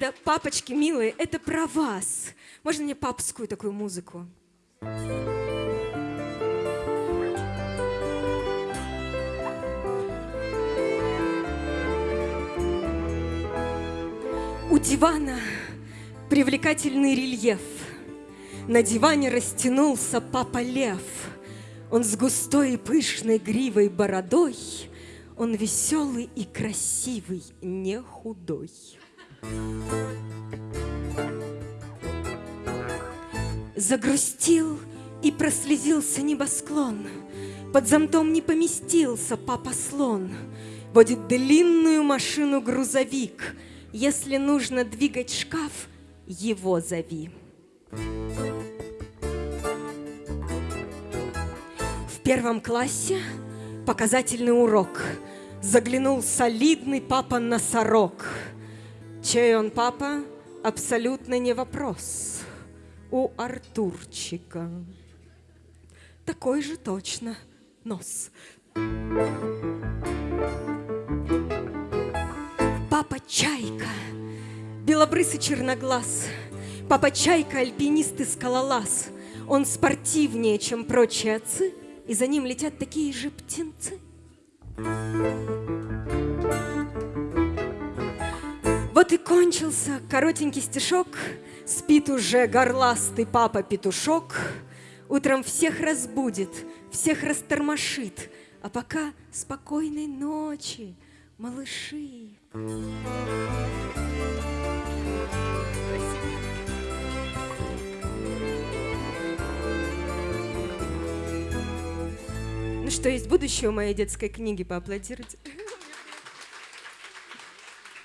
да, папочки милые, это про вас. Можно мне папскую такую музыку? У дивана привлекательный рельеф. На диване растянулся папа лев. Он с густой и пышной гривой бородой, Он веселый и красивый, не худой. Загрустил и прослезился небосклон, Под зонтом не поместился папа-слон, Водит длинную машину грузовик, Если нужно двигать шкаф, его зови. В первом классе показательный урок. Заглянул солидный папа-носорог. Чей он папа? Абсолютно не вопрос. У Артурчика такой же точно нос. Папа Чайка, белобрысый черноглаз, Папа Чайка, альпинист и скалолаз. Он спортивнее, чем прочие отцы, И за ним летят такие же птенцы. Вот и кончился коротенький стишок, Спит уже горластый папа-петушок, Утром всех разбудит, всех растормошит, А пока спокойной ночи, малыши. Ну что, есть будущее у моей детской книги, поаплодируйте.